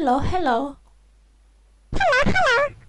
Hello, hello. Hello, hello.